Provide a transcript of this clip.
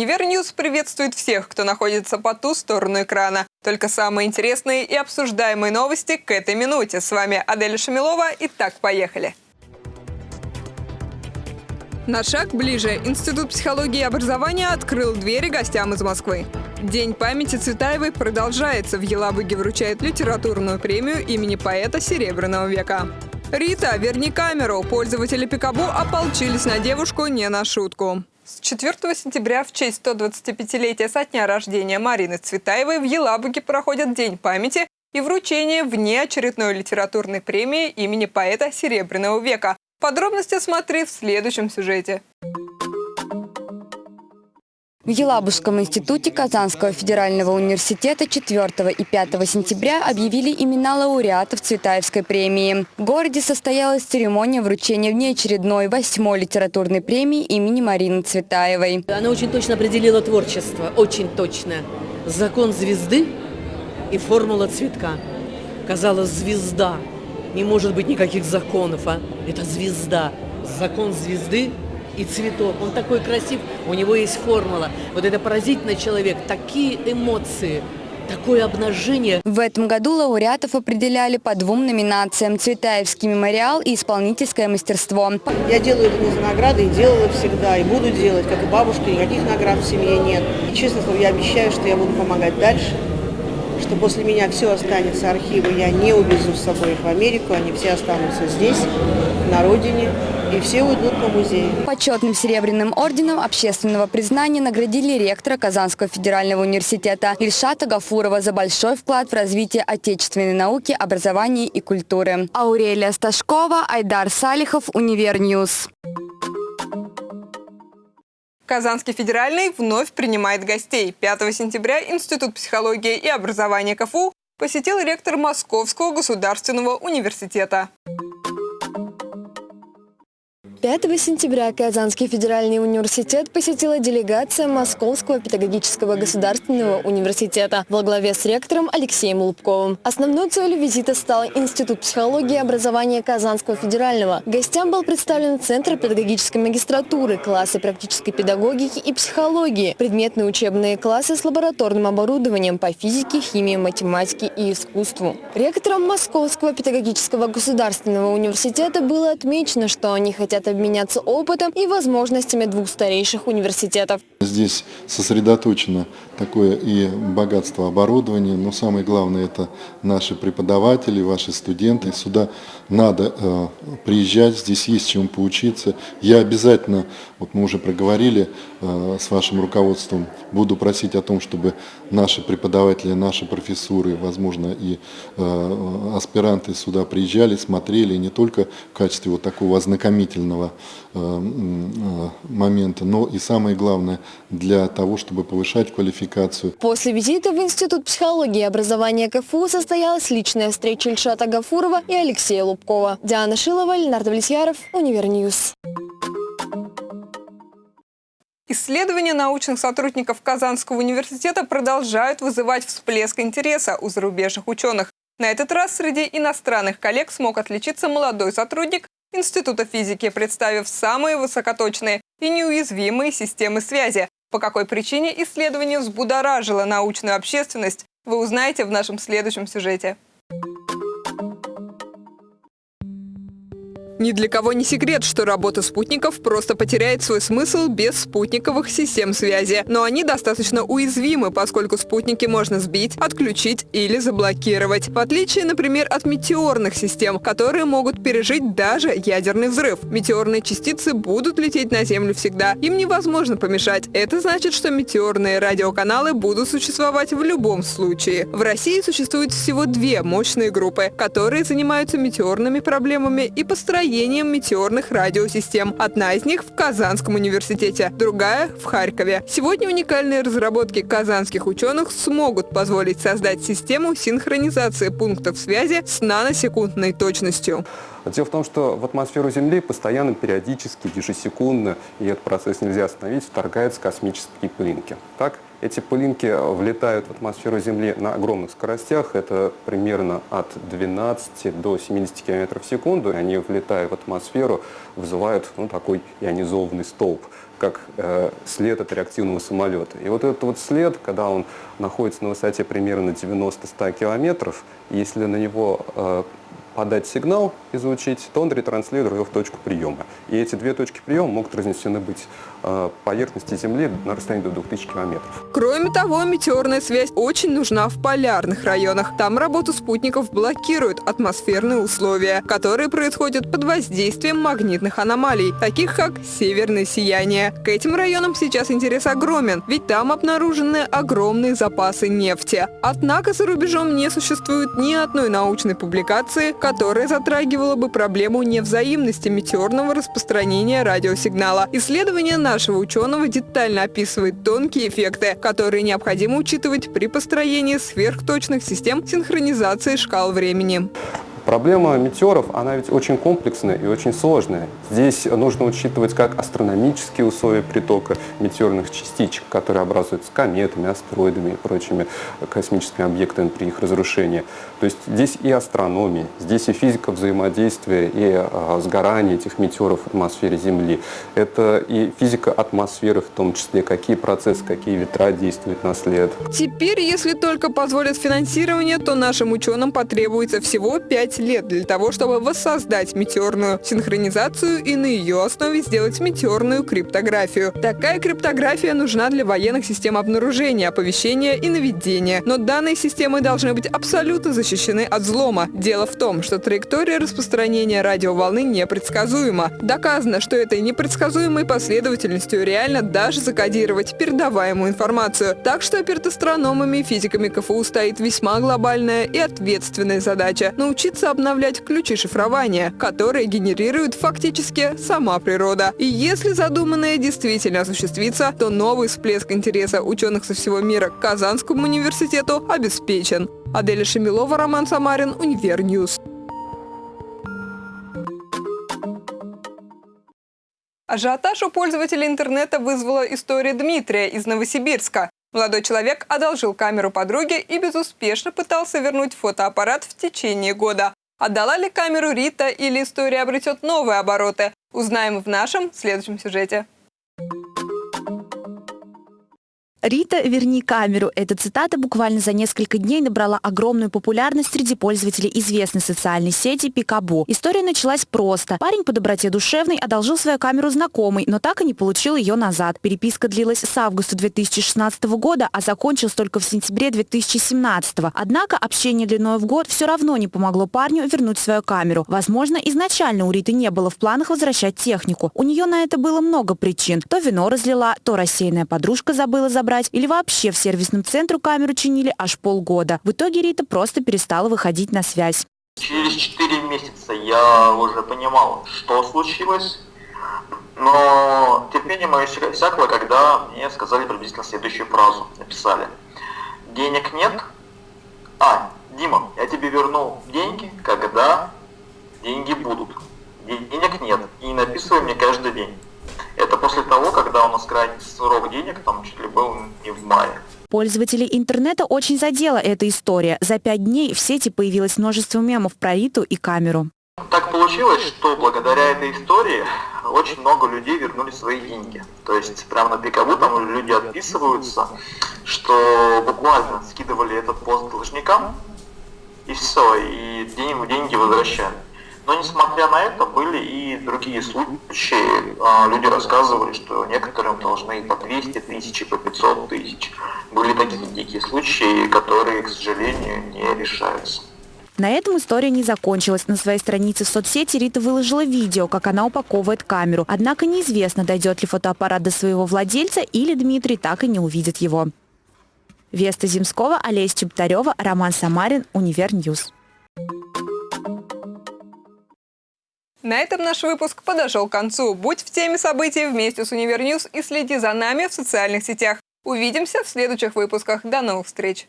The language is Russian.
Univer News приветствует всех, кто находится по ту сторону экрана. Только самые интересные и обсуждаемые новости к этой минуте. С вами Аделя Шамилова. Итак, поехали. На шаг ближе. Институт психологии и образования открыл двери гостям из Москвы. День памяти Цветаевой продолжается. В Елабуге вручают литературную премию имени поэта Серебряного века. Рита, верни камеру. Пользователи Пикабу ополчились на девушку не на шутку. С 4 сентября в честь 125-летия со дня рождения Марины Цветаевой в Елабуге проходит День памяти и вручение внеочередной литературной премии имени поэта Серебряного века. Подробности смотри в следующем сюжете. В Елабужском институте Казанского федерального университета 4 и 5 сентября объявили имена лауреатов Цветаевской премии. В городе состоялась церемония вручения внеочередной восьмой литературной премии имени Марины Цветаевой. Она очень точно определила творчество, очень точно. Закон звезды и формула цветка. Казалось, звезда. Не может быть никаких законов, а? Это звезда. Закон звезды и цветок. Он такой красив, у него есть формула. Вот это поразительный человек, такие эмоции, такое обнажение. В этом году лауреатов определяли по двум номинациям – Цветаевский мемориал и исполнительское мастерство. Я делаю это не за награды, и делала всегда, и буду делать, как и бабушка, никаких наград в семье нет. И, честно слово, я обещаю, что я буду помогать дальше, что после меня все останется, архивы я не увезу с собой в Америку, они все останутся здесь, на родине, и все уйдут по музею. Почетным серебряным орденом общественного признания наградили ректора Казанского федерального университета Ильшата Гафурова за большой вклад в развитие отечественной науки, образования и культуры. Аурелия Сташкова, Айдар Салихов, Univer News. Казанский федеральный вновь принимает гостей. 5 сентября Институт психологии и образования КФУ посетил ректор Московского государственного университета. 5 сентября Казанский федеральный университет посетила делегация Московского педагогического государственного университета во главе с ректором Алексеем Лубковым. Основной целью визита стал Институт психологии и образования Казанского федерального. Гостям был представлен Центр педагогической магистратуры, классы практической педагогики и психологии, предметные учебные классы с лабораторным оборудованием по физике, химии, математике и искусству. Ректором Московского педагогического государственного университета было отмечено, что они хотят обменяться опытом и возможностями двух старейших университетов. Здесь сосредоточено такое и богатство оборудования, но самое главное это наши преподаватели, ваши студенты. Сюда надо э, приезжать, здесь есть чему поучиться. Я обязательно, вот мы уже проговорили э, с вашим руководством, буду просить о том, чтобы наши преподаватели, наши профессуры, возможно и э, аспиранты сюда приезжали, смотрели не только в качестве вот такого ознакомительного э, э, момента, но и самое главное для того, чтобы повышать квалификацию. После визита в Институт психологии и образования КФУ состоялась личная встреча Ильшата Гафурова и Алексея Лубкова. Диана Шилова, Ленар Давлетьяров, Univer News. Исследования научных сотрудников Казанского университета продолжают вызывать всплеск интереса у зарубежных ученых. На этот раз среди иностранных коллег смог отличиться молодой сотрудник Института физики, представив самые высокоточные и неуязвимые системы связи. По какой причине исследование взбудоражило научную общественность, вы узнаете в нашем следующем сюжете. Ни для кого не секрет, что работа спутников просто потеряет свой смысл без спутниковых систем связи. Но они достаточно уязвимы, поскольку спутники можно сбить, отключить или заблокировать. В отличие, например, от метеорных систем, которые могут пережить даже ядерный взрыв. Метеорные частицы будут лететь на Землю всегда. Им невозможно помешать. Это значит, что метеорные радиоканалы будут существовать в любом случае. В России существует всего две мощные группы, которые занимаются метеорными проблемами и построением построением метеорных радиосистем. Одна из них в Казанском университете, другая в Харькове. Сегодня уникальные разработки казанских ученых смогут позволить создать систему синхронизации пунктов связи с наносекундной точностью. Дело в том, что в атмосферу Земли постоянно, периодически, ежесекундно, и этот процесс нельзя остановить, вторгаются космические пылинки. Так? Эти пылинки влетают в атмосферу Земли на огромных скоростях, это примерно от 12 до 70 км в секунду. Они влетают в атмосферу, вызывают ну, такой ионизованный столб, как э, след от реактивного самолета. И вот этот вот след, когда он находится на высоте примерно 90-100 километров, если на него э, подать сигнал, излучить, то он ретранслирует его в точку приема. И эти две точки приема могут разнесены быть э, поверхности Земли на расстоянии до 2000 километров. Кроме того, метеорная связь очень нужна в полярных районах. Там работу спутников блокируют атмосферные условия, которые происходят под воздействием магнитных аномалий, таких как северное сияние. К этим районам сейчас интерес огромен, ведь там обнаружены огромные запасы нефти. Однако за рубежом не существует ни одной научной публикации, которая затрагивала бы проблему невзаимности метеорного распространения радиосигнала. Исследование нашего ученого детально описывает тонкие эффекты, которые необходимо учитывать при построении сверхточных систем синхронизации шкал времени. Проблема метеоров, она ведь очень комплексная и очень сложная. Здесь нужно учитывать как астрономические условия притока метеорных частичек, которые образуются кометами, астероидами и прочими космическими объектами при их разрушении. То есть здесь и астрономия, здесь и физика взаимодействия и а, сгорания этих метеоров в атмосфере Земли. Это и физика атмосферы в том числе, какие процессы, какие ветра действуют на след. Теперь, если только позволят финансирование, то нашим ученым потребуется всего 5 лет для того, чтобы воссоздать метеорную синхронизацию и на ее основе сделать метеорную криптографию. Такая криптография нужна для военных систем обнаружения, оповещения и наведения. Но данные системы должны быть абсолютно защищены от взлома. Дело в том, что траектория распространения радиоволны непредсказуема. Доказано, что этой непредсказуемой последовательностью реально даже закодировать передаваемую информацию. Так что перед астрономами и физиками КФУ стоит весьма глобальная и ответственная задача – научиться обновлять ключи шифрования, которые генерирует фактически сама природа. И если задуманное действительно осуществится, то новый всплеск интереса ученых со всего мира к Казанскому университету обеспечен. Аделя Шамилова, Роман Самарин, Univer News. Ажиотаж у пользователей интернета вызвала история Дмитрия из Новосибирска. Молодой человек одолжил камеру подруги и безуспешно пытался вернуть фотоаппарат в течение года. Отдала ли камеру Рита или история обретет новые обороты? Узнаем в нашем следующем сюжете. Рита, верни камеру. Эта цитата буквально за несколько дней набрала огромную популярность среди пользователей известной социальной сети Пикабу. История началась просто. Парень по доброте душевной одолжил свою камеру знакомой, но так и не получил ее назад. Переписка длилась с августа 2016 года, а закончилась только в сентябре 2017. Однако общение длиной в год все равно не помогло парню вернуть свою камеру. Возможно, изначально у Риты не было в планах возвращать технику. У нее на это было много причин. То вино разлила, то рассеянная подружка забыла забрать брать, или вообще в сервисном центру камеру чинили аж полгода. В итоге Рита просто перестала выходить на связь. Через 4 месяца я уже понимал, что случилось, но терпение мое всякое, когда мне сказали приблизительно следующую фразу, написали. Денег нет? А, Дима, я тебе верну деньги, когда деньги будут. Денег нет. И написывай мне каждый день. Это после того, когда у нас крайний срок денег, там чуть ли был не в мае. Пользователей интернета очень задела эта история. За пять дней в сети появилось множество мемов про Риту и камеру. Так получилось, что благодаря этой истории очень много людей вернули свои деньги. То есть прямо на Пикабу там люди отписываются, что буквально скидывали этот пост должникам, и все, и деньги возвращали. Но несмотря на это, были и другие случаи. А, люди рассказывали, что некоторым должны по 200 тысяч, по 500 тысяч. Были такие дикие случаи, которые, к сожалению, не решаются. На этом история не закончилась. На своей странице в соцсети Рита выложила видео, как она упаковывает камеру. Однако неизвестно, дойдет ли фотоаппарат до своего владельца или Дмитрий так и не увидит его. Веста Земского, Олеся Чептарева, Роман Самарин, Univer News. На этом наш выпуск подошел к концу. Будь в теме событий вместе с Univer News и следи за нами в социальных сетях. Увидимся в следующих выпусках. До новых встреч!